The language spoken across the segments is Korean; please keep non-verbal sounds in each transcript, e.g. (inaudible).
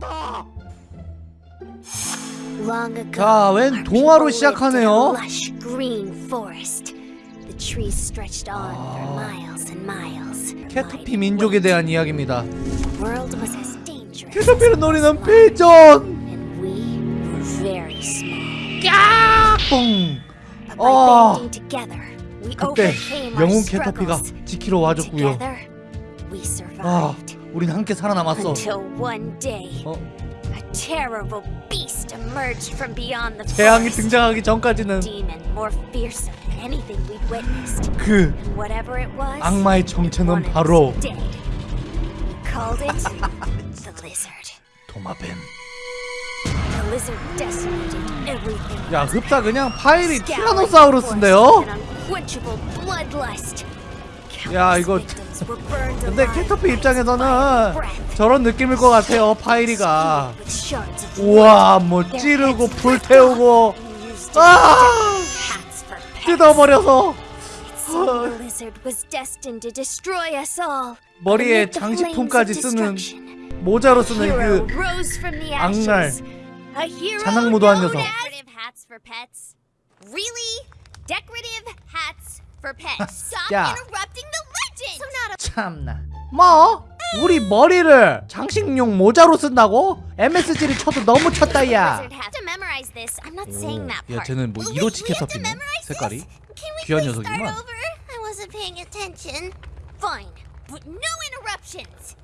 간다. Long ago, 자, 웬 동화로 시작하네요. lush green forest. The trees stretched on for 아. miles and miles. 캐터피 민족에. 대한 이야기입니다. The world was as dangerous. 캐터피를 노리는 as life, 필전. And we were very small. 뽕. But by 어. banding together, we 그때 overcame our 영웅 캐터피가 struggles. 지키러 와줬고요. Together, we 아. 우린 함께 살아남았어. Until one day, 어, a terrible beast emerged from beyond the 태양이. 등장하기 전까지는 demon more fearsome than anything we'd witnessed. 그 whatever it was, 악마의 정체는 바로 called it the lizard. 도마뱀. The lizard decimated everything. 야, 흡사 그냥 파일이 티라노사우루스인데요? unquenchable bloodlust. 야, 이거 근데 캐터피 입장에서는. 저런 느낌일 것 같아요. 파이리가. 우와, 뭐 찌르고 불태우고 아! 뜯어버려서. 머리에 장식품까지 쓰는 모자로 쓰는 그 자랑무도한 known 녀석. Really? Decorative hats for pets? Stop 야. interrupting the legend! So not a 참나. 뭐? 우리 머리를 장식용 모자로 쓴다고? MSG를 쳐도 너무 쳤다 야. that 야. 쟤는 뭐 이로치 캐터피네. 색깔이. this? Can we 귀한 녀석이구만. over? I wasn't paying attention. Fine, but no interruptions.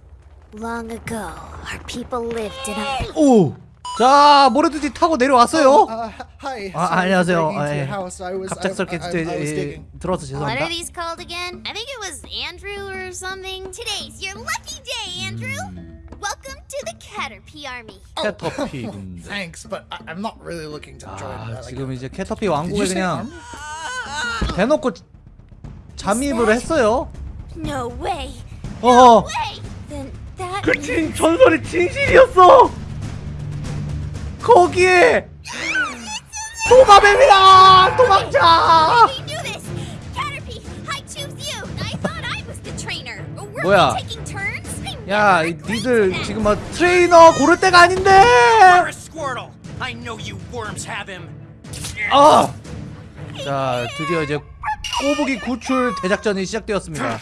Long ago, our people lived in a 오. 자, 모래두지 타고 내려왔어요. Uh. 아, 안녕하세요. 아, 예. 갑작스럽게 I, I, I was 예, digging. 들어서 죄송합니다. are these called again? I think it was Andrew or something. Today's your lucky day, Andrew. Welcome to the Caterpie Army. 캐터피 군대. Thanks, but I'm not really looking to join. 아, uh, 지금 이제 캐터피 왕국에 그냥? 대놓고 잠입을 했어요. No way. 어. Then that 그 진, 전설이 진실이었어. 거기에 도마뱀이다. 도망자. 뭐야? 야, 니들. 지금 막 트레이너 고를 때가 아닌데. 아. 자, 드디어 이제 꼬부기 구출 대작전이 시작되었습니다.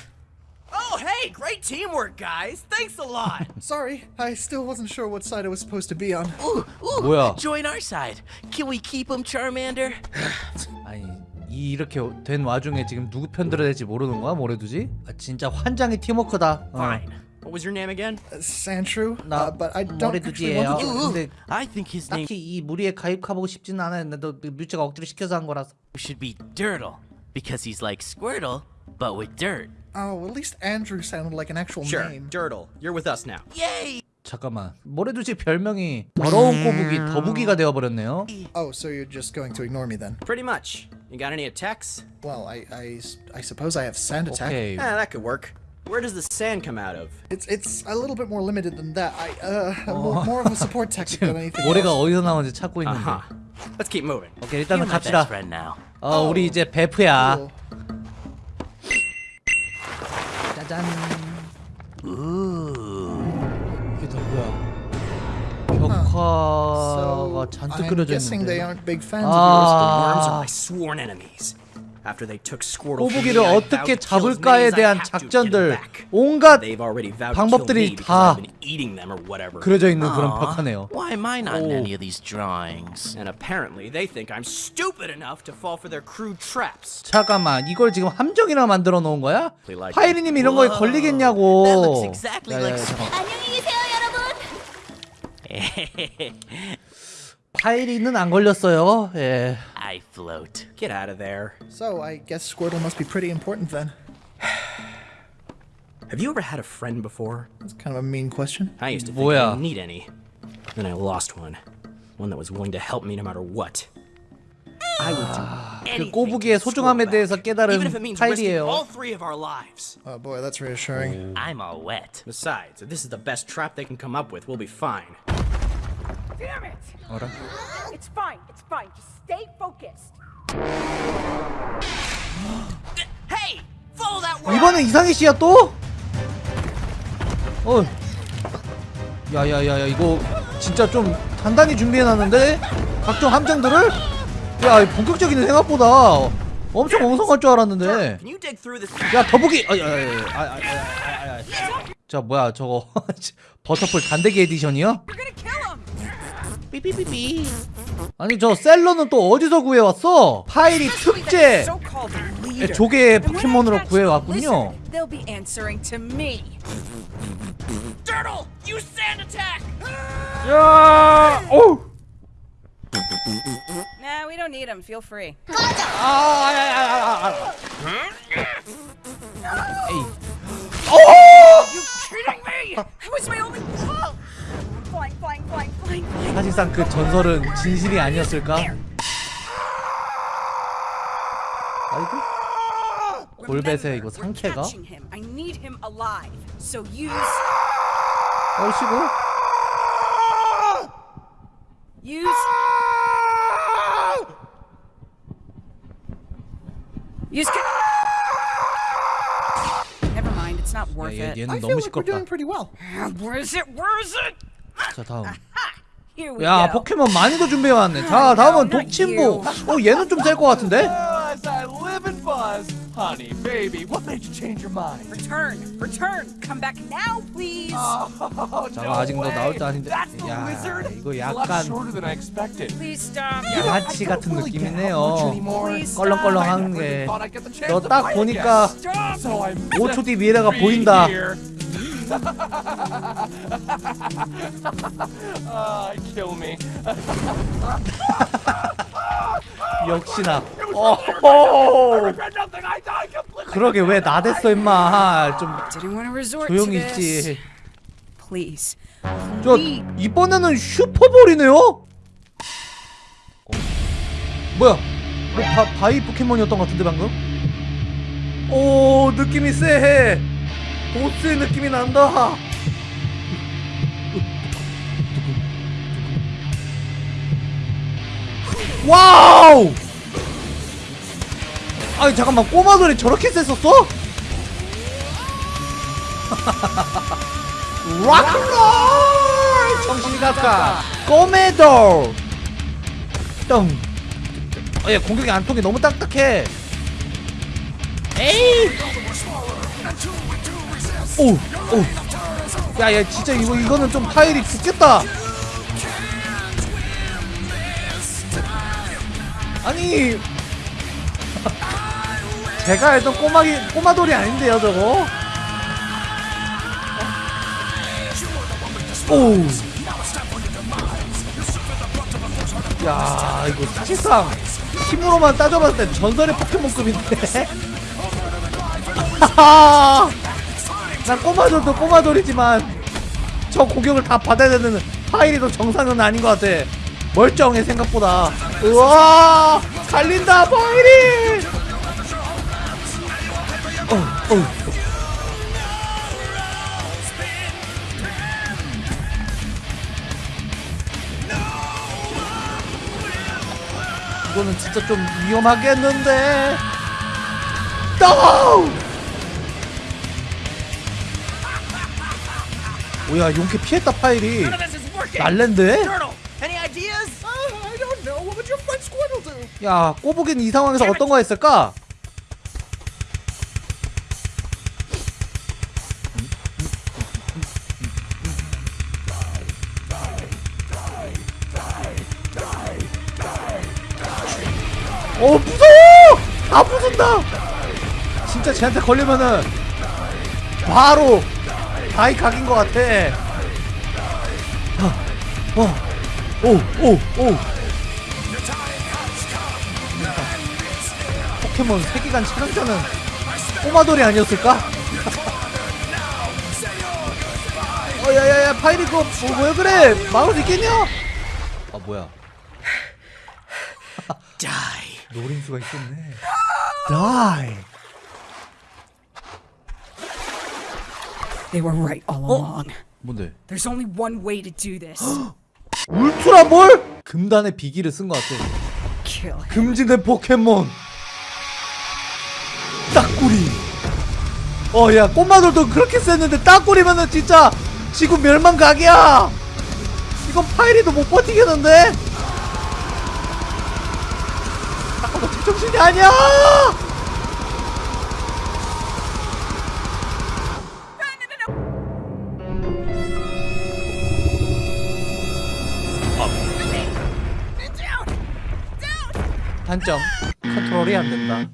Oh, hey, great teamwork, guys. Thanks a lot. (laughs) Sorry, I still wasn't sure what side I was supposed to be on. Ooh, ooh, 뭐야? join our side. Can we keep him, Charmander? (sighs) 아니 이 이렇게 된 와중에 지금 누구 편 들어야 될지 모르는 거야 모래두지? 아, 진짜 환장의 팀워크다. 어. Fine. What was your name again? Uh, Sandshrew, 나 uh, but I don't actually 모래두지예요. want to join. 근데 I think his name 딱히 이 무리에 가입하고 싶지는 않아요. 너 뮤츠가 억지로 시켜서 한 거라서. should be Dirtle because he's like Squirtle, but with dirt. Oh, at least Andrew sounded like an actual Sure, name. Dirtle. You're with us now. Yay! 잠깐만. 모래두지 별명이 더러운 꼬부기 더부기가 되어버렸네요. Oh, so you're just going to ignore me then? Pretty much. You got any attacks? Well, I, I, s- I suppose I have sand attack. 오케이. Eh, that could work. Where does the sand come out of? It's it's a little bit more limited than that. I uh more, more of a support tactic (laughs) than anything 모래가 else. 어디서 나오는지 찾고 있는데. Uh-huh. Let's keep moving. 오케이 You're 일단은 my best 갑시다. friend now. 어 우리 이제 베프야. Cool. 짜잔. Ooh. 이게 다 뭐야? 벽화가 So 잔뜩 I'm 그려져 guessing they 있는데. 아. 꼬부기를 어떻게 잡을까에 대한 작전들 back. 온갖 방법들이 다 I've been eating them or whatever. 그려져 있는 그런 Aw, 벽화네요. Why am I not in Oh. any of these drawings? And apparently they think I'm stupid enough to fall for their crude traps. 잠깐만 이걸 지금 함정이나 만들어 놓은 거야? 파이리님 이런 거에 걸리겠냐고. that looks exactly like. 안녕히 계세요, 여러분. 파이리는 안 걸렸어요. 예. I float. Get out of there. So I guess Squirtle must be pretty important then. (sighs) Have you ever had a friend before? That's kind of a mean question. I used to think 뭐야? I didn't need any. Then I lost one. One that was willing to help me no matter what. I would do 그 anything 꼬부기의 to get 소중함에 Squirtle 대해서 back, 깨달은 even if it means risking 파이리예요. all three of our lives. Oh boy, that's reassuring. I'm all wet. Besides, if this is the best trap they can come up with, we'll be fine. Damn it! 어라? It's fine, it's fine. Just stay focused. Hey, follow that word. 이번엔 이상희 씨야 또? 어. 야야야야 이거 진짜 좀 단단히 준비해놨는데 각종 함정들을 야 본격적이네 생각보다 엄청 엉성할 줄 알았는데 Can you dig through this? 야 더보기 아, 아, 아, 아, 아, 아, 아, 아. 자 뭐야 저거 (laughs) 버터풀 단대기 에디션이요? 삐삐삐삐 아니 저 셀러는 또 어디서 구해왔어? 파이리 특제. 조개 포켓몬으로 구해왔군요 lizard, They'll be answering to me. Turtle, you sand attack! 야! 오! Nah, we don't need him. Feel free. 아, 아, 아, 아, 아. 에이. You kidding me? That was my only 사실상 그 전설은 진실이 아니었을까? 아이고. 골뱃에 이거 use 얼씨구 얘. 얘는 너무 시끄럽다? 자 다음 야. 포켓몬 많이도 준비해왔네 자 다음은 독침보 어 얘는 좀 셀 것 같은데? Honey, baby, what made you change your mind? Return, return. Come back now, please. Oh, 자 no 아직 너 way. 나올 때 아닌데 야? 이거 약간. 양아치 같은 느낌이네요 껄렁껄렁한 게 너 딱 보니까 again. So I'm 5초 뒤 미래가 보인다 Ah, kill me. 역시나 completely. 그러게 왜 나댔어 임마 좀 조용히. 있지 Please. 저 이번에는 슈퍼볼이네요? 어. 뭐야? 뭐 바, 바이 포켓몬이었던 것 같은데 방금? 오 느낌이 쎄해 보스의 느낌이 난다. Wow! 아니 잠깐만. 꼬마돌이 저렇게 셌었어? (laughs) Rock roll! 정신이 갔다 꼬마돌! 똥. 어, 얘 공격이 안 통해. 너무 딱딱해. 에이 오 오 야 야 진짜 이거 이거는 좀 파일이 죽겠다 아니 (laughs) 제가 알던 꼬마기 꼬마돌이 아닌데요 저거 오. 야, 이거 사실상 힘으로만 따져봤을 때 전설의 포켓몬급인데. (laughs) 하하. 난 꼬마돌도 꼬마돌이지만 저 공격을 다 받아야 되는 파이리도 정상은 아닌 것 같아. 멀쩡해 생각보다. 우와, 갈린다 파이리. 어, 어. 이거는 진짜 좀 위험하겠는데. 또! 뭐야 용케 피했다 파일이! 날랜데? Uh? 야 꼬부기는 이 상황에서 어떤 거 했을까? 어 무서워! 다 부순다! 진짜 쟤한테 걸리면은 바로 다이 각인 것 같아. 어, 어, 오, 오, 오. 포켓몬 세계관 촬영자는 꼬마돌이 아니었을까? (laughs) 어 야 야 야 파이리 그거 뭐, 왜 그래 수 있겠냐? 아 뭐야 Die. (laughs) (laughs) 노림수가 있었네 다이 They were right all along. 뭔데? There's only one way to do this. (gasps) 울트라 볼? 금단의 비기를 쓴 것 같아 Kill him. 금지된 포켓몬 딱구리 어야 꼬마들도 그렇게 셌는데 딱구리면은 진짜 지구 멸망 각이야 이건 파이리도 못 버티겠는데? 잠깐만 제정신이 아니야! 단점. 컨트롤이 안 된다